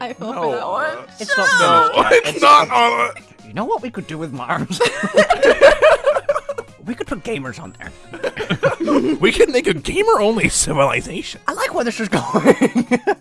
I fell No, for that one. uh, It's not No, it's not on. You know what we could do with Mars? we could put gamers on there. We could make a gamer-only civilization. I like where this is going.